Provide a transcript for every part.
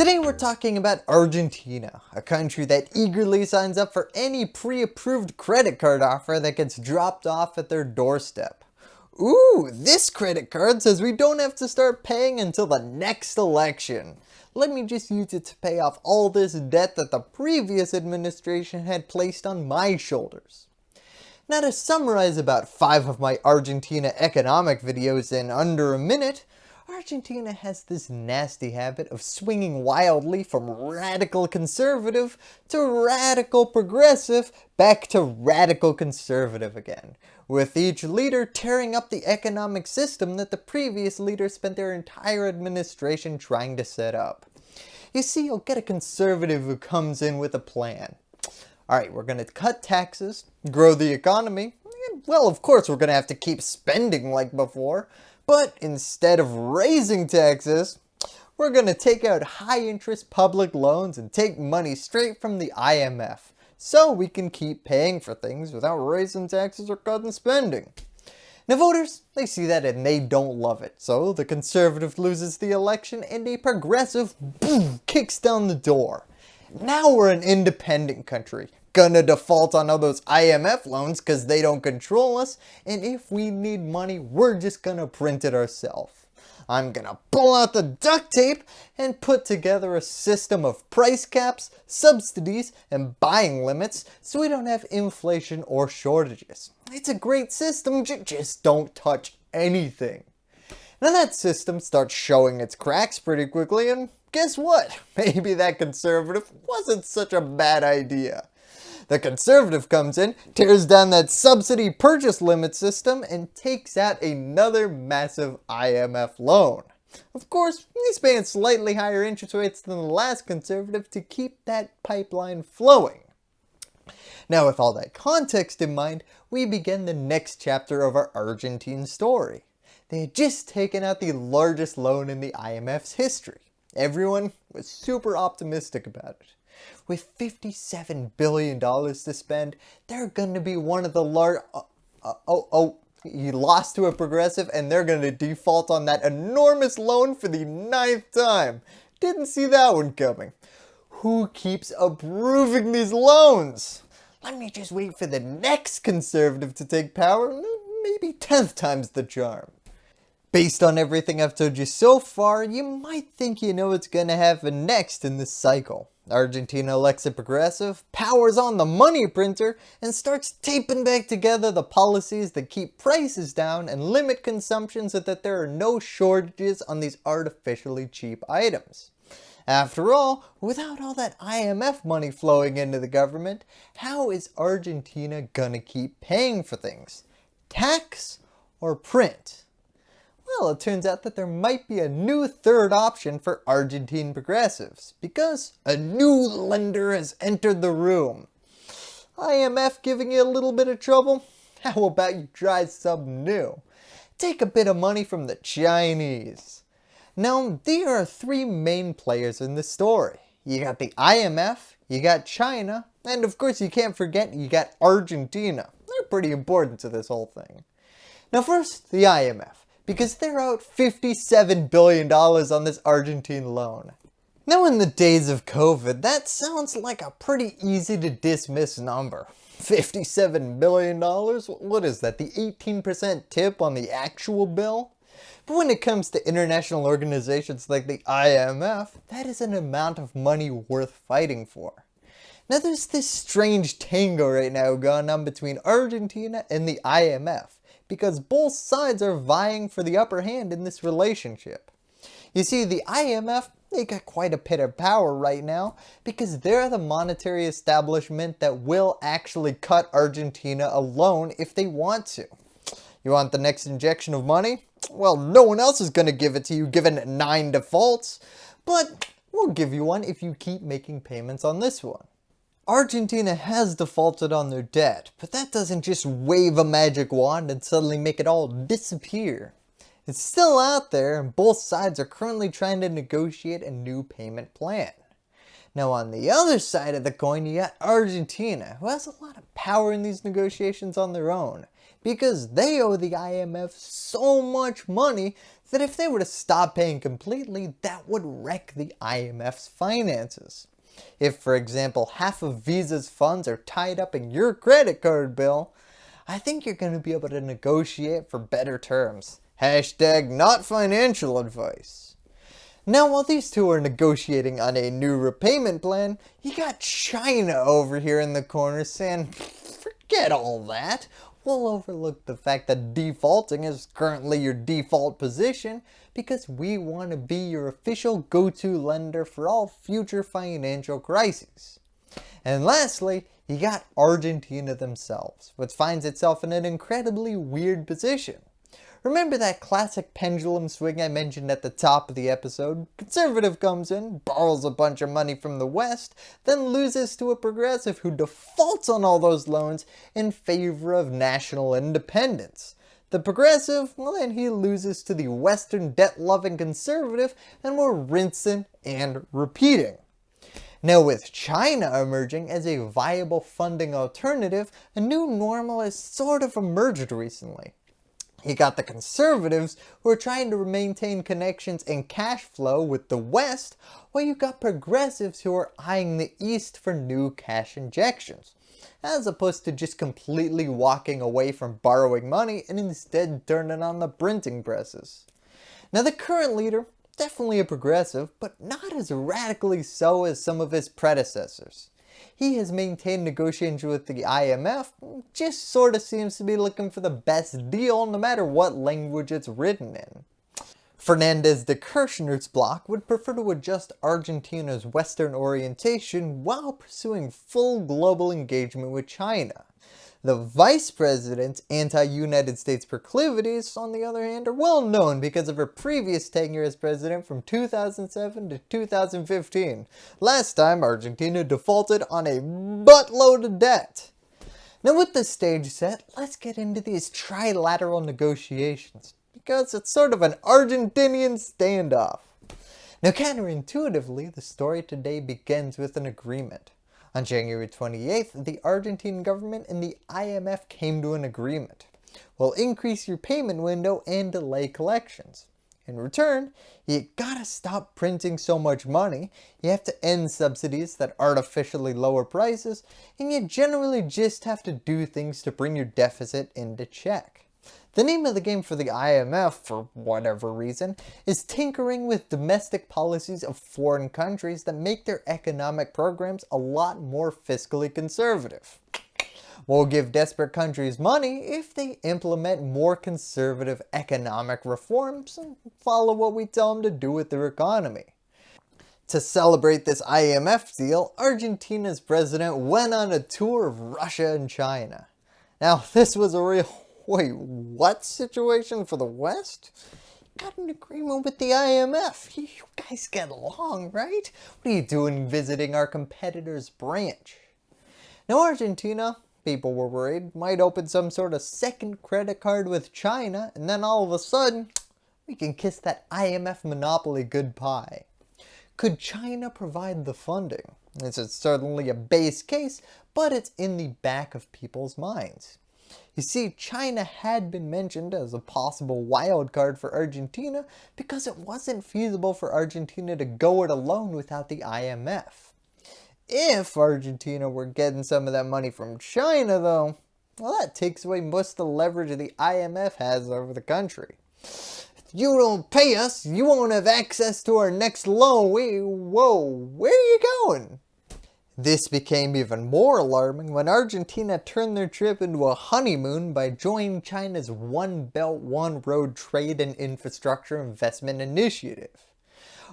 Today we're talking about Argentina, a country that eagerly signs up for any pre-approved credit card offer that gets dropped off at their doorstep. Ooh, this credit card says we don't have to start paying until the next election. Let me just use it to pay off all this debt that the previous administration had placed on my shoulders. Now to summarize about 5 of my Argentina economic videos in under a minute, Argentina has this nasty habit of swinging wildly from radical conservative to radical progressive back to radical conservative again, with each leader tearing up the economic system that the previous leader spent their entire administration trying to set up. You see, you'll get a conservative who comes in with a plan. Alright, we're going to cut taxes, grow the economy, well of course we're going to have to keep spending like before, but instead of raising taxes, we're going to take out high interest public loans and take money straight from the IMF so we can keep paying for things without raising taxes or cutting spending. Now voters, they see that and they don't love it, so the conservative loses the election and a progressive boom, kicks down the door. Now we're an independent country, gonna default on all those IMF loans because they don't control us, and if we need money, we're just gonna print it ourselves. I'm gonna pull out the duct tape and put together a system of price caps, subsidies, and buying limits so we don't have inflation or shortages. It's a great system, just don't touch anything. Now that system starts showing its cracks pretty quickly and guess what? Maybe that conservative wasn't such a bad idea. The conservative comes in, tears down that subsidy purchase limit system, and takes out another massive IMF loan. Of course, he's paying slightly higher interest rates than the last conservative to keep that pipeline flowing. Now with all that context in mind, we begin the next chapter of our Argentine story. They had just taken out the largest loan in the IMF's history. Everyone was super optimistic about it. With $57 billion to spend, they're going to be one of the large... Uh, uh, oh, oh, you lost to a progressive and they're going to default on that enormous loan for the ninth time. Didn't see that one coming. Who keeps approving these loans? Let me just wait for the next conservative to take power. Maybe 10th time's the charm. Based on everything I've told you so far, you might think you know what's going to happen next in this cycle. Argentina elects a progressive, powers on the money printer, and starts taping back together the policies that keep prices down and limit consumption so that there are no shortages on these artificially cheap items. After all, without all that IMF money flowing into the government, how is Argentina gonna keep paying for things? Tax or print? Well, it turns out that there might be a new third option for Argentine progressives, because a new lender has entered the room. IMF giving you a little bit of trouble? How about you try something new? Take a bit of money from the Chinese. Now, there are three main players in the story. You got the IMF, you got China, and of course you can't forget you got Argentina. They're pretty important to this whole thing. Now first, the IMF because they're out $57 billion on this Argentine loan. Now in the days of COVID, that sounds like a pretty easy to dismiss number. $57 billion? What is that, the 18% tip on the actual bill? But when it comes to international organizations like the IMF, that is an amount of money worth fighting for. Now there's this strange tango right now going on between Argentina and the IMF because both sides are vying for the upper hand in this relationship. You see, the IMF, they got quite a bit of power right now because they're the monetary establishment that will actually cut Argentina a loan if they want to. You want the next injection of money? Well, no one else is going to give it to you given 9 defaults, but we'll give you one if you keep making payments on this one. Argentina has defaulted on their debt, but that doesn't just wave a magic wand and suddenly make it all disappear. It's still out there and both sides are currently trying to negotiate a new payment plan. Now on the other side of the coin you got Argentina, who has a lot of power in these negotiations on their own. because they owe the IMF so much money that if they were to stop paying completely, that would wreck the IMF's finances. If, for example, half of Visa's funds are tied up in your credit card bill, I think you're going to be able to negotiate for better terms. Hashtag not financial advice. Now while these two are negotiating on a new repayment plan, you got China over here in the corner saying, forget all that. We'll overlook the fact that defaulting is currently your default position because we want to be your official go-to lender for all future financial crises. And lastly, you got Argentina themselves, which finds itself in an incredibly weird position. Remember that classic pendulum swing I mentioned at the top of the episode? Conservative comes in, borrows a bunch of money from the West, then loses to a progressive who defaults on all those loans in favor of national independence. The progressive, well then he loses to the western debt-loving conservative and we're rinsing and repeating. Now with China emerging as a viable funding alternative, a new normal has sort of emerged recently. You got the conservatives who are trying to maintain connections and cash flow with the West, while you got progressives who are eyeing the East for new cash injections, as opposed to just completely walking away from borrowing money and instead turning on the printing presses. Now the current leader, definitely a progressive, but not as radically so as some of his predecessors he has maintained negotiations with the IMF, just sort of seems to be looking for the best deal no matter what language it's written in. Fernandez de Kirchner's bloc would prefer to adjust Argentina's Western orientation while pursuing full global engagement with China. The vice president's anti-United States proclivities, on the other hand, are well known because of her previous tenure as president from 2007 to 2015. Last time, Argentina defaulted on a buttload of debt. Now with the stage set, let's get into these trilateral negotiations, because it's sort of an Argentinian standoff. Now counterintuitively, the story today begins with an agreement. On January 28th, the Argentine government and the IMF came to an agreement. We'll increase your payment window and delay collections. In return, you gotta stop printing so much money, you have to end subsidies that artificially lower prices, and you generally just have to do things to bring your deficit into check. The name of the game for the IMF, for whatever reason, is tinkering with domestic policies of foreign countries that make their economic programs a lot more fiscally conservative. We'll give desperate countries money if they implement more conservative economic reforms and follow what we tell them to do with their economy. To celebrate this IMF deal, Argentina's president went on a tour of Russia and China. Now this was a real Wait, what situation for the West? Got an agreement with the IMF. You guys get along, right? What are you doing visiting our competitor's branch? Now Argentina, people were worried, might open some sort of second credit card with China and then all of a sudden, we can kiss that IMF monopoly good goodbye. Could China provide the funding? This is certainly a base case, but it's in the back of people's minds. You see, China had been mentioned as a possible wild card for Argentina because it wasn't feasible for Argentina to go it alone without the IMF. If Argentina were getting some of that money from China though, well that takes away most of the leverage the IMF has over the country. If you don't pay us, you won't have access to our next loan. We, whoa, where are you going? This became even more alarming when Argentina turned their trip into a honeymoon by joining China's One Belt One Road Trade and Infrastructure Investment Initiative.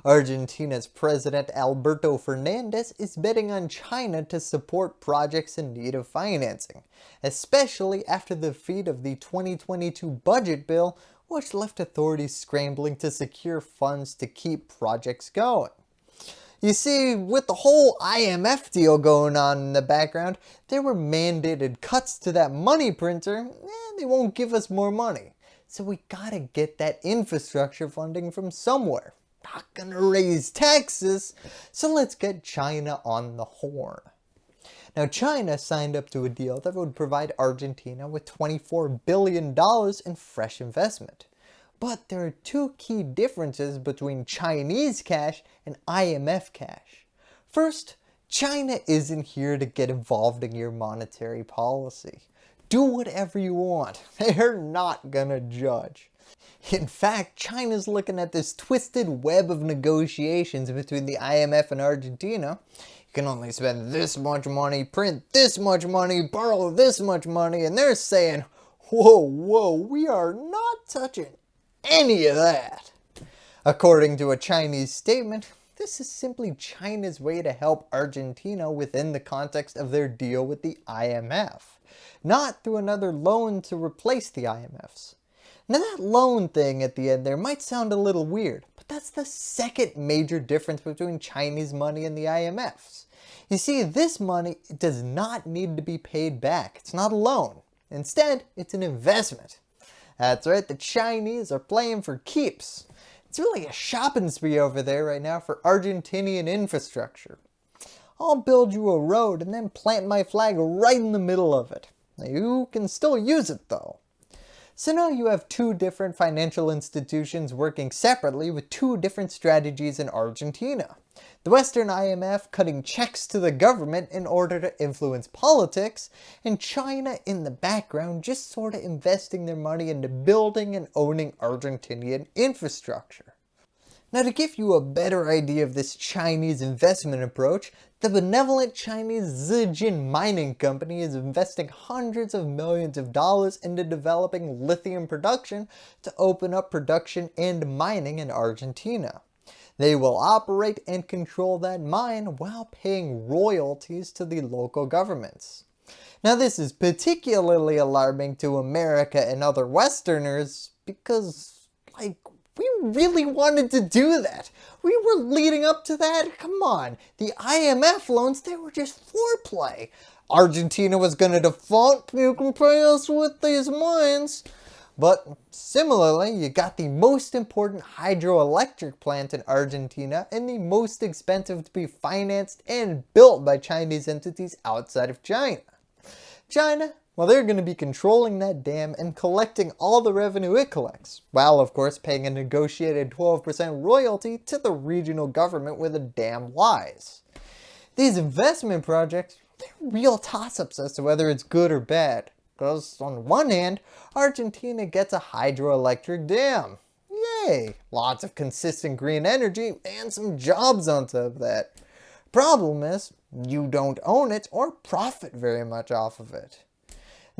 Argentina's President Alberto Fernandez is betting on China to support projects in need of financing, especially after the defeat of the 2022 budget bill which left authorities scrambling to secure funds to keep projects going. You see, with the whole IMF deal going on in the background, there were mandated cuts to that money printer, eh, they won't give us more money. So we gotta get that infrastructure funding from somewhere. Not gonna raise taxes, so let's get China on the horn. Now China signed up to a deal that would provide Argentina with $24 billion in fresh investment. But there are two key differences between Chinese cash and IMF cash. First, China isn't here to get involved in your monetary policy. Do whatever you want, they're not gonna judge. In fact, China's looking at this twisted web of negotiations between the IMF and Argentina. You can only spend this much money, print this much money, borrow this much money, and they're saying, whoa, whoa, we are not touching any of that. According to a Chinese statement, this is simply China's way to help Argentina within the context of their deal with the IMF, not through another loan to replace the IMF's. Now that loan thing at the end there might sound a little weird, but that's the second major difference between Chinese money and the IMF's. You see, this money does not need to be paid back. It's not a loan. Instead, it's an investment. That's right, the Chinese are playing for keeps. It's really a shopping spree over there right now for Argentinian infrastructure. I'll build you a road and then plant my flag right in the middle of it. You can still use it though. So now you have two different financial institutions working separately with two different strategies in Argentina. The Western IMF cutting checks to the government in order to influence politics, and China in the background just sort of investing their money into building and owning Argentinian infrastructure. Now to give you a better idea of this Chinese investment approach, the benevolent Chinese Zijin Mining Company is investing hundreds of millions of dollars into developing lithium production to open up production and mining in Argentina. They will operate and control that mine while paying royalties to the local governments. Now this is particularly alarming to America and other westerners because like we really wanted to do that. We were leading up to that. Come on. The IMF loans, they were just foreplay. Argentina was going to default. You can pay us with these mines. But similarly, you got the most important hydroelectric plant in Argentina and the most expensive to be financed and built by Chinese entities outside of China. China well, they're going to be controlling that dam and collecting all the revenue it collects, while of course paying a negotiated 12% royalty to the regional government where the dam lies. These investment projects, they're real toss-ups as to whether it's good or bad, because on one hand, Argentina gets a hydroelectric dam. Yay! Lots of consistent green energy and some jobs on top of that. Problem is, you don't own it or profit very much off of it.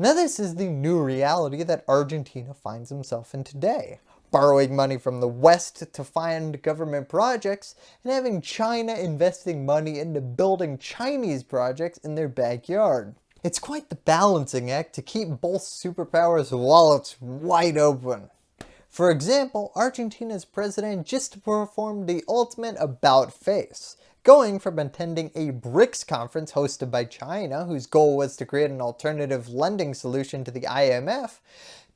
Now this is the new reality that Argentina finds himself in today. Borrowing money from the West to fund government projects and having China investing money into building Chinese projects in their backyard. It's quite the balancing act to keep both superpowers' wallets wide open. For example, Argentina's president just performed the ultimate about face, going from attending a BRICS conference hosted by China, whose goal was to create an alternative lending solution to the IMF,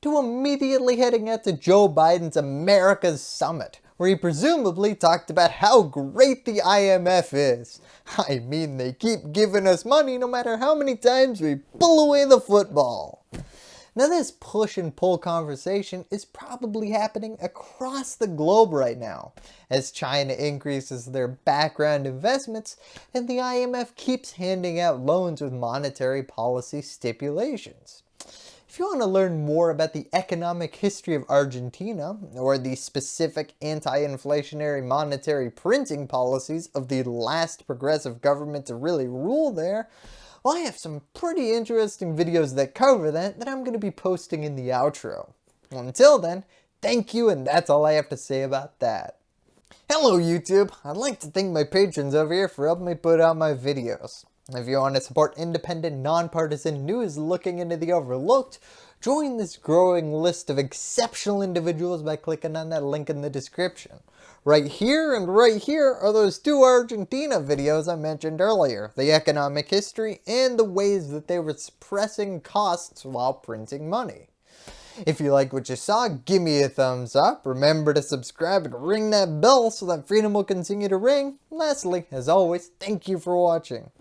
to immediately heading out to Joe Biden's America's Summit, where he presumably talked about how great the IMF is. I mean, they keep giving us money no matter how many times we pull away the football. Now this push and pull conversation is probably happening across the globe right now, as China increases their background investments and the IMF keeps handing out loans with monetary policy stipulations. If you want to learn more about the economic history of Argentina, or the specific anti-inflationary monetary printing policies of the last progressive government to really rule there, well, I have some pretty interesting videos that cover that that I'm going to be posting in the outro. Until then, thank you and that's all I have to say about that. Hello YouTube! I'd like to thank my patrons over here for helping me put out my videos. If you want to support independent, nonpartisan news looking into the overlooked, join this growing list of exceptional individuals by clicking on that link in the description. Right here and right here are those two Argentina videos I mentioned earlier, the economic history and the ways that they were suppressing costs while printing money. If you like what you saw, give me a thumbs up, remember to subscribe and ring that bell so that freedom will continue to ring. Lastly, as always, thank you for watching.